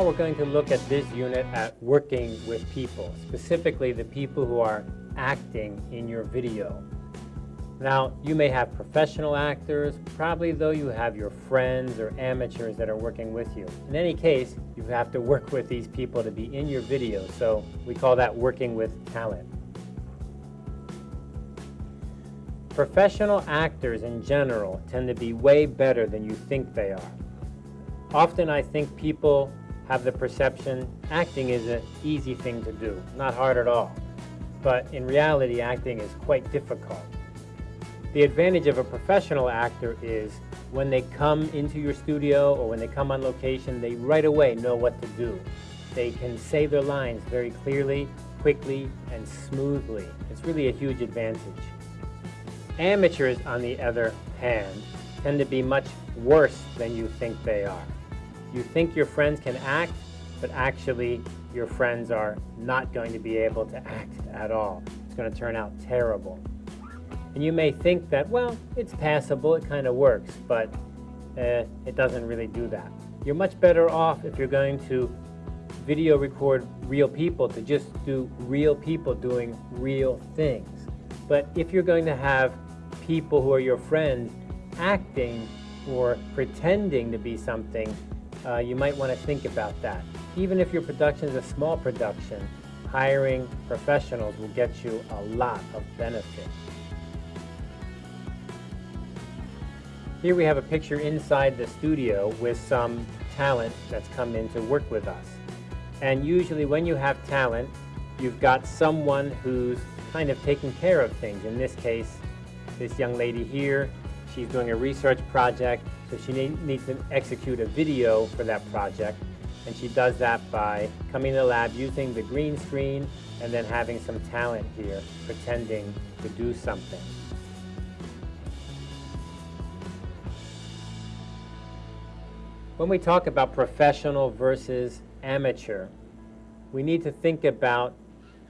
Now we're going to look at this unit at working with people, specifically the people who are acting in your video. Now, you may have professional actors, probably though you have your friends or amateurs that are working with you. In any case, you have to work with these people to be in your video, so we call that working with talent. Professional actors in general tend to be way better than you think they are. Often I think people have the perception acting is an easy thing to do, not hard at all. But in reality, acting is quite difficult. The advantage of a professional actor is when they come into your studio or when they come on location, they right away know what to do. They can say their lines very clearly, quickly, and smoothly. It's really a huge advantage. Amateurs, on the other hand, tend to be much worse than you think they are. You think your friends can act, but actually your friends are not going to be able to act at all. It's going to turn out terrible. And you may think that, well, it's passable, it kind of works, but uh, it doesn't really do that. You're much better off if you're going to video record real people to just do real people doing real things. But if you're going to have people who are your friends acting or pretending to be something, uh, you might want to think about that. Even if your production is a small production, hiring professionals will get you a lot of benefit. Here we have a picture inside the studio with some talent that's come in to work with us. And usually when you have talent, you've got someone who's kind of taking care of things. In this case, this young lady here, she's doing a research project, so she needs to execute a video for that project. And she does that by coming to the lab using the green screen and then having some talent here pretending to do something. When we talk about professional versus amateur, we need to think about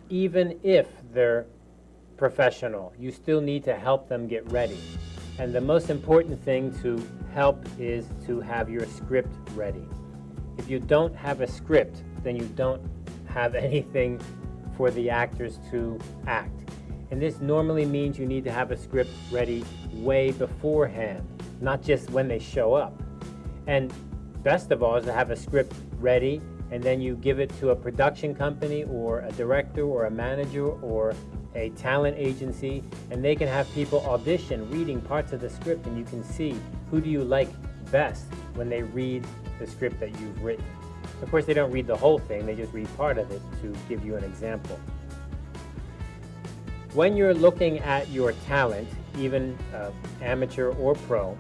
even if they're professional, you still need to help them get ready. And the most important thing to help is to have your script ready. If you don't have a script, then you don't have anything for the actors to act. And this normally means you need to have a script ready way beforehand, not just when they show up. And best of all is to have a script ready and then you give it to a production company or a director or a manager or a talent agency and they can have people audition reading parts of the script and you can see who do you like best when they read the script that you've written. Of course they don't read the whole thing, they just read part of it to give you an example. When you're looking at your talent, even uh, amateur or pro,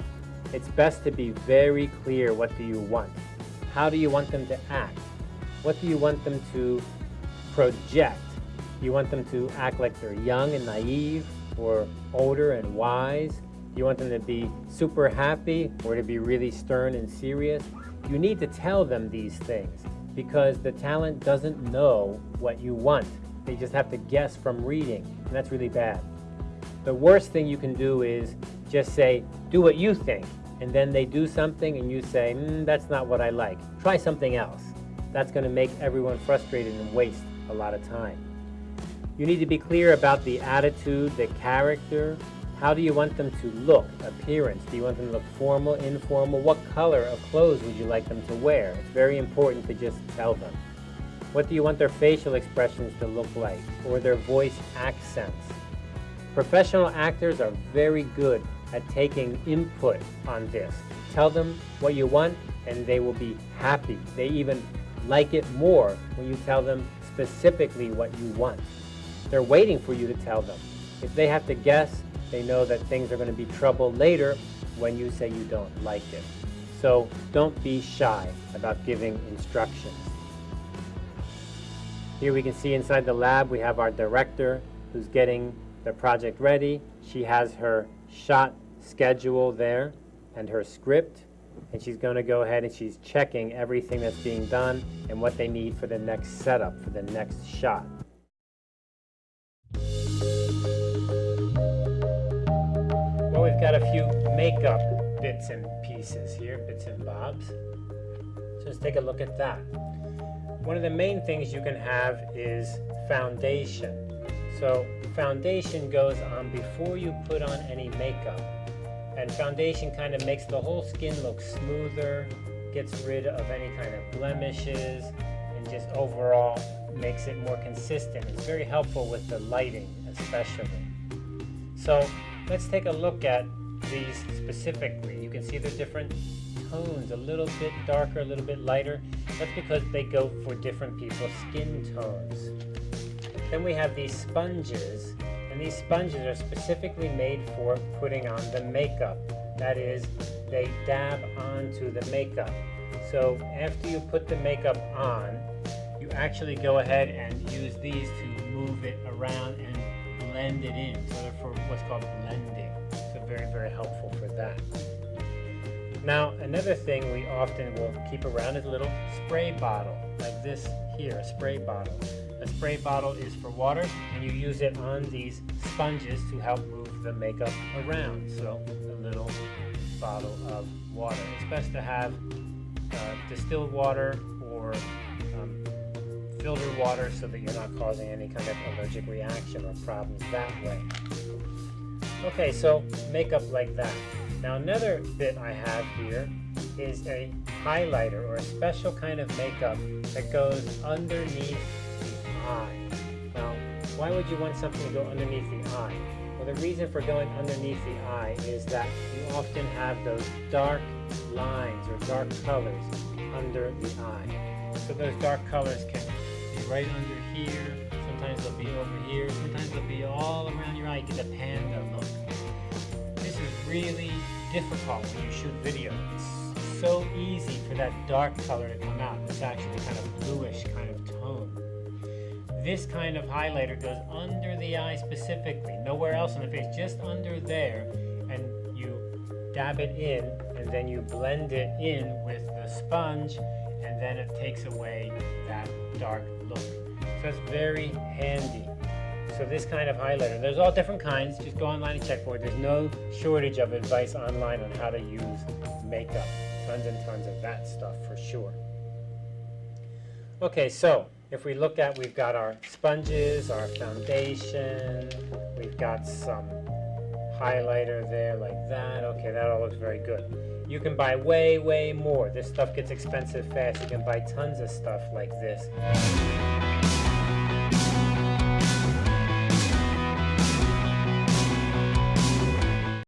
it's best to be very clear what do you want. How do you want them to act? What do you want them to project? You want them to act like they're young and naive or older and wise? You want them to be super happy or to be really stern and serious? You need to tell them these things because the talent doesn't know what you want. They just have to guess from reading, and that's really bad. The worst thing you can do is just say, do what you think, and then they do something and you say, mm, that's not what I like. Try something else. That's going to make everyone frustrated and waste a lot of time. You need to be clear about the attitude, the character. How do you want them to look, appearance? Do you want them to look formal, informal? What color of clothes would you like them to wear? It's very important to just tell them. What do you want their facial expressions to look like, or their voice accents? Professional actors are very good at taking input on this. Tell them what you want and they will be happy. They even like it more when you tell them specifically what you want. They're waiting for you to tell them. If they have to guess, they know that things are going to be trouble later when you say you don't like it. So don't be shy about giving instructions. Here we can see inside the lab we have our director who's getting the project ready. She has her shot schedule there and her script and she's going to go ahead and she's checking everything that's being done and what they need for the next setup, for the next shot. Got a few makeup bits and pieces here, bits and bobs. So let's take a look at that. one of the main things you can have is foundation. So foundation goes on before you put on any makeup. And foundation kind of makes the whole skin look smoother, gets rid of any kind of blemishes, and just overall makes it more consistent. It's very helpful with the lighting especially. So let's take a look at these specifically. You can see they're different tones, a little bit darker, a little bit lighter. That's because they go for different people's skin tones. Then we have these sponges, and these sponges are specifically made for putting on the makeup. That is, they dab onto the makeup. So after you put the makeup on, you actually go ahead and use these to move it around and blend it in. So they're for what's called blending. Very, very helpful for that. Now, another thing we often will keep around is a little spray bottle, like this here, a spray bottle. A spray bottle is for water, and you use it on these sponges to help move the makeup around. So, a little bottle of water. It's best to have uh, distilled water or um, filtered water so that you're not causing any kind of allergic reaction or problems that way. Okay, so makeup like that. Now another bit I have here is a highlighter or a special kind of makeup that goes underneath the eye. Now, why would you want something to go underneath the eye? Well, the reason for going underneath the eye is that you often have those dark lines or dark colors under the eye. So those dark colors can be right under here, sometimes they'll be over here, sometimes they'll be all around your eye. Get the panda look This is really difficult when you shoot video. It's so easy for that dark color to come out. It's actually kind of bluish kind of tone. This kind of highlighter goes under the eye specifically, nowhere else on the face, just under there, and you dab it in, and then you blend it in with the sponge, and then it takes away that dark. So very handy. So this kind of highlighter, there's all different kinds. Just go online and check for it. There's no shortage of advice online on how to use makeup. Tons and tons of that stuff for sure. Okay, so if we look at, we've got our sponges, our foundation, we've got some highlighter there like that. Okay, that all looks very good. You can buy way, way more. This stuff gets expensive fast. You can buy tons of stuff like this.